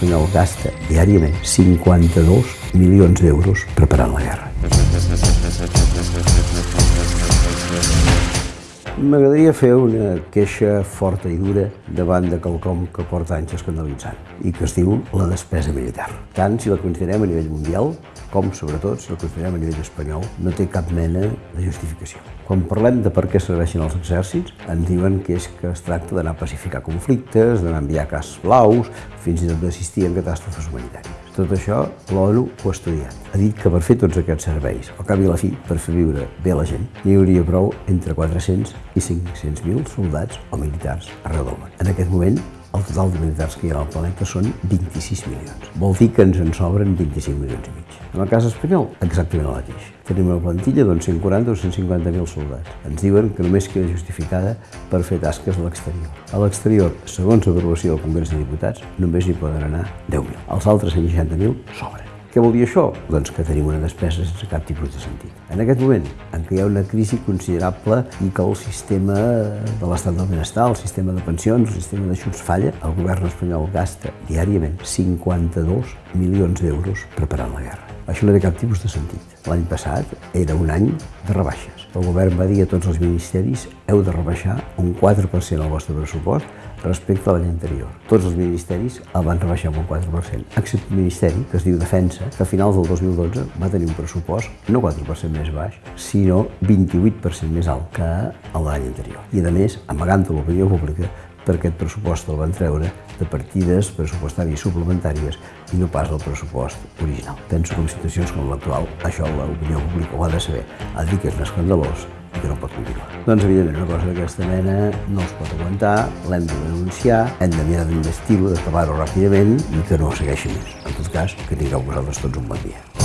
espanyol gasta diàriament 52 milions d'euros preparant la guerra. M'agradaria fer una queixa forta i dura davant de quelcom que porta anys escandalitzant i que es diu la despesa militar. Tant si la considerem a nivell mundial com, sobretot, si la considerem a nivell espanyol, no té cap mena de justificació. Quan parlem de per què serveixen els exèrcits, ens diuen que és que es tracta d'anar a pacificar conflictes, d'anar a enviar cas blaus, fins i tot d'assistir en catàstrofes humanitàries. Tot això l'ONU ho ha estudiat. Ha dit que per fer tots aquests serveis, al cap i a la fi, per fer viure bé la gent, n'hi hauria prou entre 400 i 500.000 soldats o militars arreu del món. En aquest moment, el total de militars que hi ha al planeta són 26 milions. Vol dir que ens en sobren 25 milions i mig. En el cas espanyol, exactament el mateix. Tenim una plantilla d'uns 140 o 150.000 soldats. Ens diuen que només queda justificada per fer tasques a l'exterior. A l'exterior, segons l'aprovació del Congrés de Diputats, només hi poden anar 10.000. Els altres 160.000 sobren. Què vol dir això? Doncs que tenim una despesa sense cap tipus de sentit. En aquest moment, en què hi ha una crisi considerable i que el sistema de l'estat del benestar, el sistema de pensions, el sistema d'ajuts falla, el govern espanyol gasta diàriament 52 milions d'euros preparant la guerra. Això no té cap tipus de sentit. L'any passat era un any de rebaixes. El govern va dir a tots els ministeris heu de rebaixar un 4% el vostre pressupost respecte a l'any anterior. Tots els ministeris el van rebaixar un 4%, excepte el Ministeri, que es diu Defensa, que a finals del 2012 va tenir un pressupost no 4% més baix, sinó 28% més alt que l'any anterior. I a més, amagant l'opinió pública, per aquest pressupost el van treure de partides pressupostàries suplementàries i no pas el pressupost original. Penso que en situacions com l'actual, això l'opinió pública ho ha de saber. Ha de dir que és escandalós i que no pot continuar. Doncs, evidentment, una cosa d'aquesta mena no es pot aguantar, l'hem de denunciar, hem de mirar d'investir-ho, d'acabar-ho ràpidament i que no segueixi més. En tot cas, que tingueu vosaltres tots un bon dia.